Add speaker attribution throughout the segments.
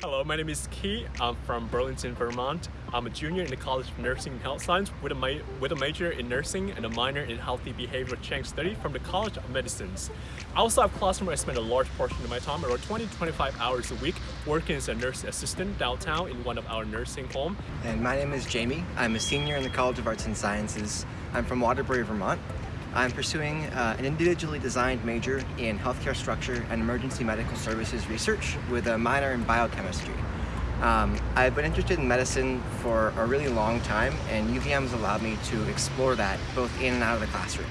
Speaker 1: Hello, my name is Key. I'm from Burlington, Vermont. I'm a junior in the College of Nursing and Health Science with a, with a major in nursing and a minor in healthy behavioral change study from the College of Medicines. Outside of classroom where I spend a large portion of my time, around 20 to 25 hours a week, working as a nurse assistant downtown in one of our nursing homes.
Speaker 2: And my name is Jamie. I'm a senior in the College of Arts and Sciences. I'm from Waterbury, Vermont. I'm pursuing uh, an individually designed major in healthcare structure and emergency medical services research with a minor in biochemistry. Um, I've been interested in medicine for a really long time and UVM has allowed me to explore that both in and out of the classroom.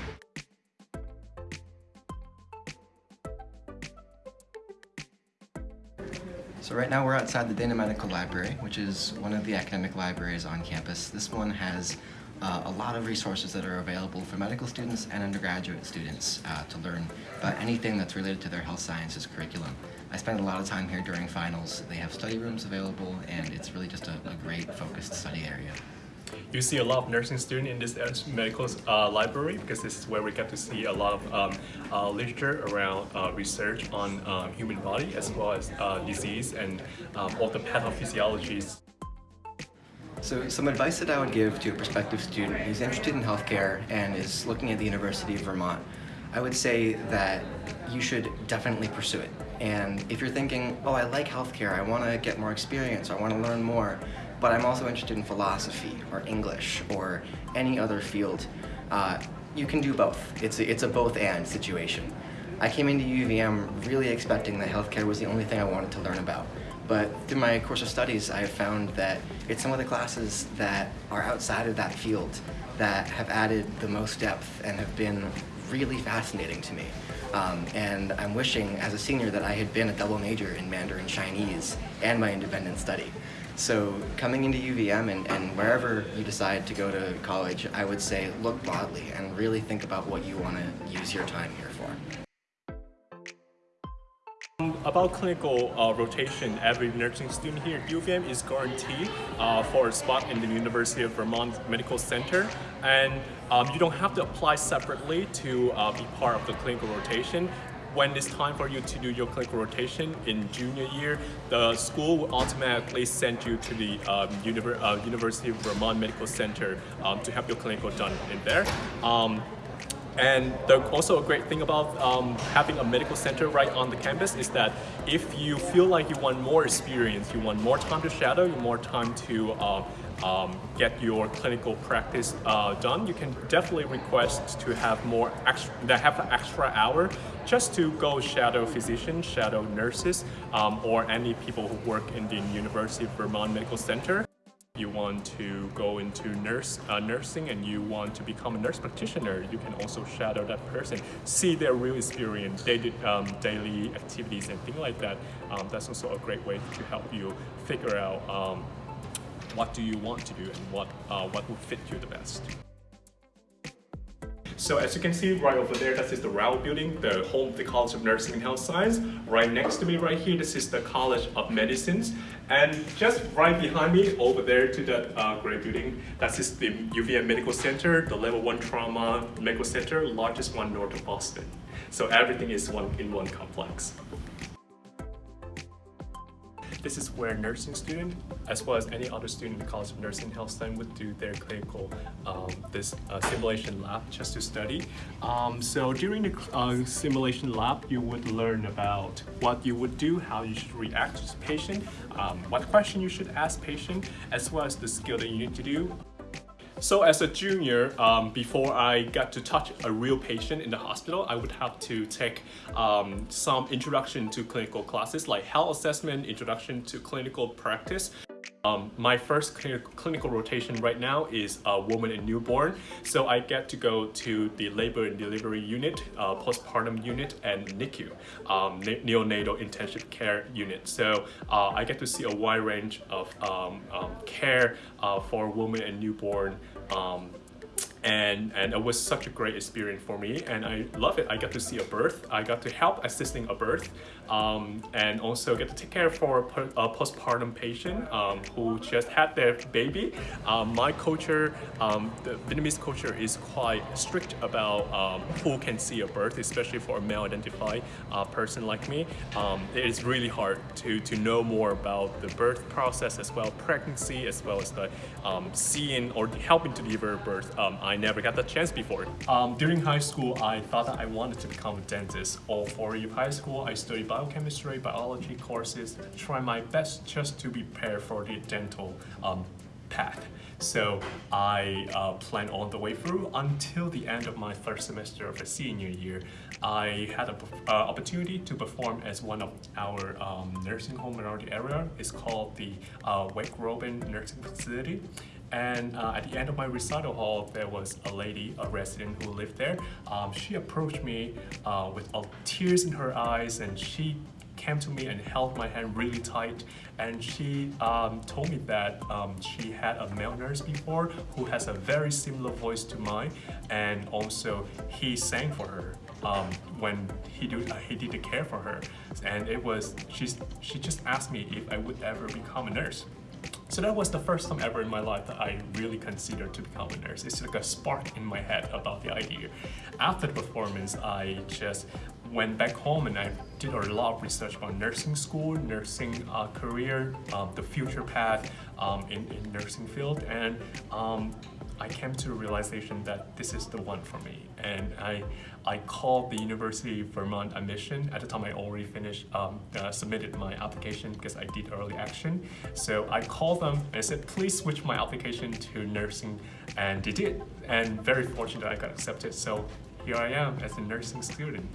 Speaker 2: So right now we're outside the Dana Medical Library, which is one of the academic libraries on campus. This one has uh, a lot of resources that are available for medical students and undergraduate students uh, to learn about anything that's related to their health sciences curriculum. I spend a lot of time here during finals. They have study rooms available and it's really just a, a great focused study area.
Speaker 1: You see a lot of nursing students in this medical uh, library because this is where we get to see a lot of um, uh, literature around uh, research on um, human body as well as uh, disease and um, all the pathophysiologies.
Speaker 2: So some advice that I would give to a prospective student who's interested in healthcare and is looking at the University of Vermont, I would say that you should definitely pursue it. And if you're thinking, oh, I like healthcare, I want to get more experience, I want to learn more, but I'm also interested in philosophy or English or any other field, uh, you can do both. It's a, it's a both and situation. I came into UVM really expecting that healthcare was the only thing I wanted to learn about. But through my course of studies, I have found that it's some of the classes that are outside of that field that have added the most depth and have been really fascinating to me. Um, and I'm wishing as a senior that I had been a double major in Mandarin Chinese and my independent study. So coming into UVM and, and wherever you decide to go to college, I would say look broadly and really think about what you want to use your time here for.
Speaker 1: About clinical uh, rotation, every nursing student here at UVM is guaranteed uh, for a spot in the University of Vermont Medical Center. And um, you don't have to apply separately to uh, be part of the clinical rotation. When it's time for you to do your clinical rotation in junior year, the school will automatically send you to the um, Univer uh, University of Vermont Medical Center um, to have your clinical done in there. And the, also a great thing about um, having a medical center right on the campus is that if you feel like you want more experience, you want more time to shadow, you more time to uh, um, get your clinical practice uh, done, you can definitely request to have more extra, that have an extra hour just to go shadow physicians, shadow nurses, um, or any people who work in the University of Vermont Medical Center you want to go into nurse uh, nursing and you want to become a nurse practitioner, you can also shadow that person, see their real experience, daily, um, daily activities and things like that. Um, that's also a great way to help you figure out um, what do you want to do and what, uh, what will fit you the best. So as you can see right over there, that is the Rowell building, the home of the College of Nursing and Health Science. Right next to me right here, this is the College of Medicines. And just right behind me over there to that uh, gray building, that is the UVM Medical Center, the level one trauma medical center, largest one north of Boston. So everything is one in one complex. This is where nursing student, as well as any other student in the College of Nursing Health Science would do their clinical, um, this uh, simulation lab just to study. Um, so during the uh, simulation lab, you would learn about what you would do, how you should react to the patient, um, what question you should ask patient, as well as the skill that you need to do. So as a junior, um, before I got to touch a real patient in the hospital, I would have to take um, some introduction to clinical classes like health assessment, introduction to clinical practice. Um, my first cl clinical rotation right now is a woman and newborn. So I get to go to the labor and delivery unit, uh, postpartum unit, and NICU, um, ne neonatal intensive care unit. So uh, I get to see a wide range of um, um care uh, for women and newborn um, and and it was such a great experience for me and i love it. I got to see a birth. I got to help assisting a birth um, and also get to take care for a postpartum patient um, who just had their baby. Um, my culture um, the vietnamese culture is quite strict about um, who can see a birth especially for a male identified uh, person like me. Um, it is really hard to to know more about the birth process as well pregnancy as well as the seeing or helping to deliver birth. I never got that chance before. Um, during high school, I thought that I wanted to become a dentist. All four years of high school, I studied biochemistry, biology courses, try my best just to prepare for the dental um, path. So I uh, planned all the way through until the end of my third semester of the senior year. I had an uh, opportunity to perform as one of our um, nursing home around the area. It's called the uh, Wake Robin Nursing Facility. And uh, at the end of my recital hall, there was a lady, a resident who lived there. Um, she approached me uh, with uh, tears in her eyes and she came to me and held my hand really tight. And she um, told me that um, she had a male nurse before who has a very similar voice to mine and also he sang for her um, when he, do, uh, he did the care for her. And it was she's, she just asked me if I would ever become a nurse so that was the first time ever in my life that I really considered to become a nurse. It's like a spark in my head about the idea. After the performance, I just went back home and I did a lot of research about nursing school, nursing uh, career, um, the future path um, in, in nursing field. And um, I came to a realization that this is the one for me. And I, I called the University of Vermont admission. At the time, I already finished, um, uh, submitted my application because I did early action. So I called them and I said, please switch my application to nursing. And they did. And very fortunate I got accepted. So here I am as a nursing student.